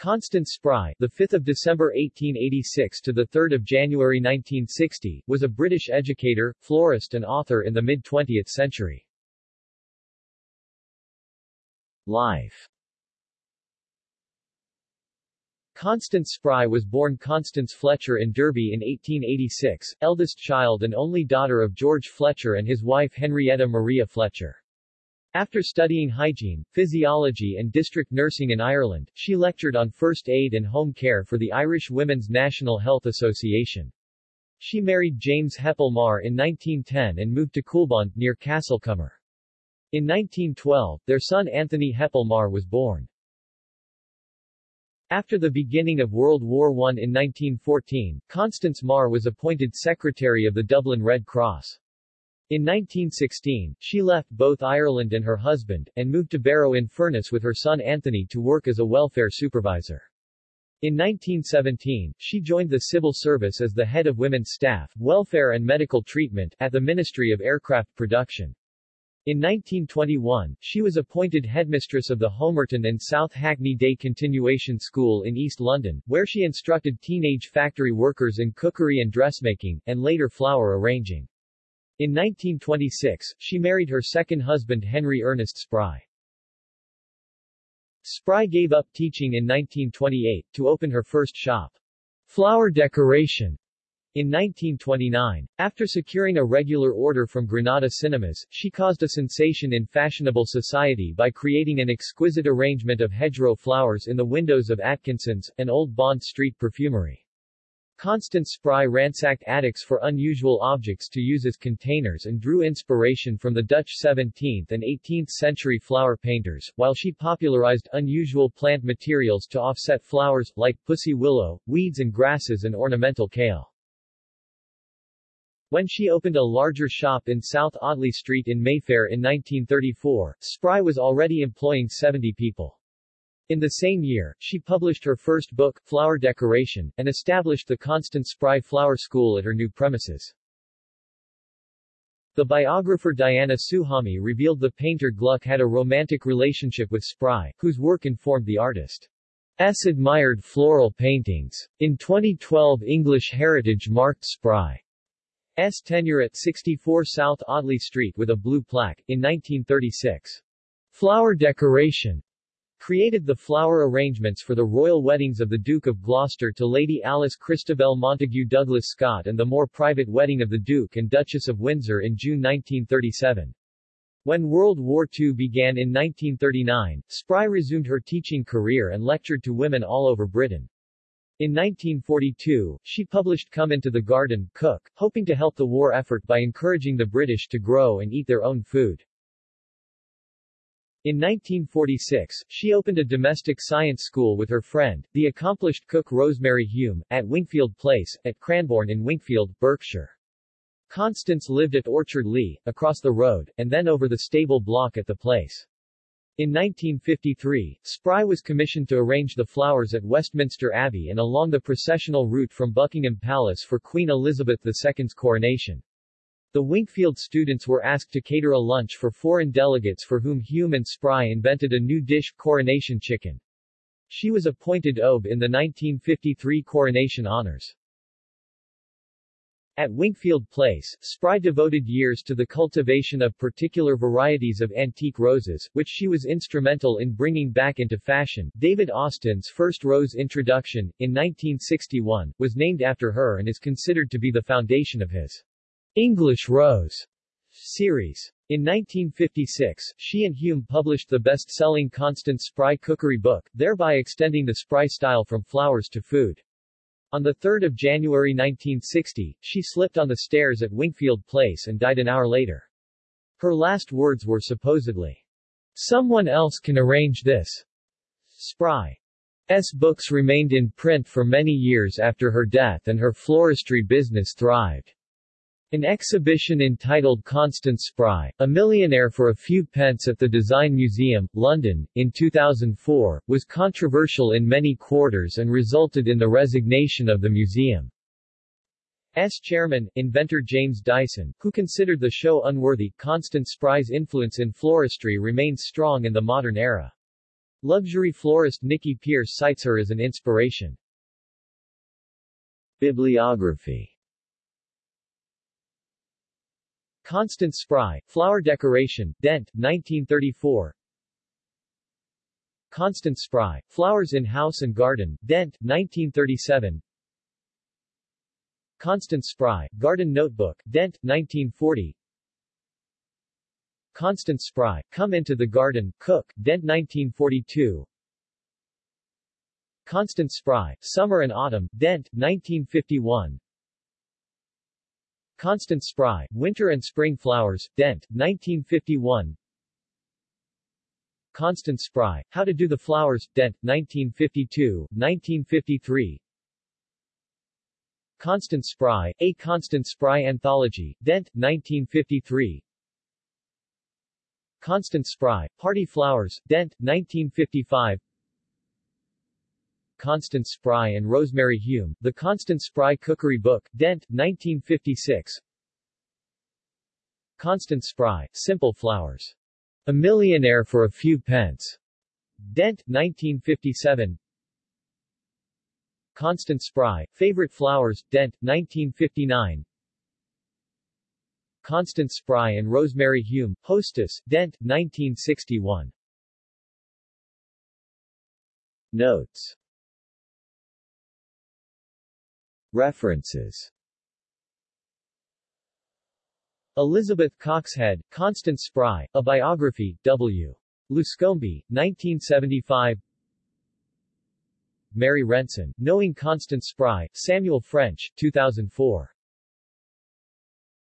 Constance Spry, the 5th of December 1886 to the 3rd of January 1960, was a British educator, florist and author in the mid-20th century. Life Constance Spry was born Constance Fletcher in Derby in 1886, eldest child and only daughter of George Fletcher and his wife Henrietta Maria Fletcher. After studying hygiene, physiology and district nursing in Ireland, she lectured on first aid and home care for the Irish Women's National Health Association. She married James Heppell Marr in 1910 and moved to Coolbawn, near Castlecomer. In 1912, their son Anthony Heppell Marr was born. After the beginning of World War I in 1914, Constance Marr was appointed secretary of the Dublin Red Cross. In 1916, she left both Ireland and her husband, and moved to Barrow in Furness with her son Anthony to work as a welfare supervisor. In 1917, she joined the civil service as the head of women's staff, welfare and medical treatment, at the Ministry of Aircraft Production. In 1921, she was appointed headmistress of the Homerton and South Hackney Day Continuation School in East London, where she instructed teenage factory workers in cookery and dressmaking, and later flower arranging. In 1926, she married her second husband Henry Ernest Spry. Spry gave up teaching in 1928, to open her first shop, Flower Decoration, in 1929, after securing a regular order from Granada Cinemas, she caused a sensation in fashionable society by creating an exquisite arrangement of hedgerow flowers in the windows of Atkinson's, an old Bond Street perfumery. Constance Spry ransacked attics for unusual objects to use as containers and drew inspiration from the Dutch 17th and 18th century flower painters, while she popularized unusual plant materials to offset flowers, like pussy willow, weeds and grasses and ornamental kale. When she opened a larger shop in South Audley Street in Mayfair in 1934, Spry was already employing 70 people. In the same year, she published her first book, Flower Decoration, and established the Constance Spry Flower School at her new premises. The biographer Diana Souhami revealed the painter Gluck had a romantic relationship with Spry, whose work informed the artist. S. admired floral paintings. In 2012 English Heritage marked Spry's tenure at 64 South Audley Street with a blue plaque, in 1936. Flower decoration created the flower arrangements for the royal weddings of the Duke of Gloucester to Lady Alice Christabel Montagu Douglas Scott and the more private wedding of the Duke and Duchess of Windsor in June 1937. When World War II began in 1939, Spry resumed her teaching career and lectured to women all over Britain. In 1942, she published Come Into the Garden, Cook, hoping to help the war effort by encouraging the British to grow and eat their own food. In 1946, she opened a domestic science school with her friend, the accomplished cook Rosemary Hume, at Winkfield Place, at Cranbourne in Winkfield, Berkshire. Constance lived at Orchard Lee, across the road, and then over the stable block at the place. In 1953, Spry was commissioned to arrange the flowers at Westminster Abbey and along the processional route from Buckingham Palace for Queen Elizabeth II's coronation. The Winkfield students were asked to cater a lunch for foreign delegates for whom Hume and Spry invented a new dish, coronation chicken. She was appointed OBE in the 1953 coronation honors. At Winkfield Place, Spry devoted years to the cultivation of particular varieties of antique roses, which she was instrumental in bringing back into fashion. David Austin's first rose introduction, in 1961, was named after her and is considered to be the foundation of his English Rose series. In 1956, she and Hume published the best-selling Constance Spry cookery book, thereby extending the Spry style from flowers to food. On 3 January 1960, she slipped on the stairs at Winkfield Place and died an hour later. Her last words were supposedly, Someone else can arrange this. Spry's books remained in print for many years after her death and her floristry business thrived. An exhibition entitled Constance Spry, a millionaire for a few pence at the Design Museum, London, in 2004, was controversial in many quarters and resulted in the resignation of the museum's chairman, inventor James Dyson, who considered the show unworthy. Constance Spry's influence in floristry remains strong in the modern era. Luxury florist Nikki Pierce cites her as an inspiration. Bibliography Constance Spry, Flower Decoration, Dent, 1934 Constance Spry, Flowers in House and Garden, Dent, 1937 Constance Spry, Garden Notebook, Dent, 1940 Constance Spry, Come Into the Garden, Cook, Dent 1942 Constance Spry, Summer and Autumn, Dent, 1951 Constance Spry, Winter and Spring Flowers, Dent, 1951 Constance Spry, How to Do the Flowers, Dent, 1952, 1953 Constance Spry, A Constance Spry Anthology, Dent, 1953 Constance Spry, Party Flowers, Dent, 1955 Constance Spry and Rosemary Hume, The Constance Spry Cookery Book, Dent, 1956 Constance Spry, Simple Flowers. A Millionaire for a Few Pence. Dent, 1957 Constance Spry, Favorite Flowers, Dent, 1959 Constance Spry and Rosemary Hume, Hostess, Dent, 1961 Notes References. Elizabeth Coxhead, Constance Spry, A Biography, W. Luscombe, 1975 Mary Renson, Knowing Constance Spry, Samuel French, 2004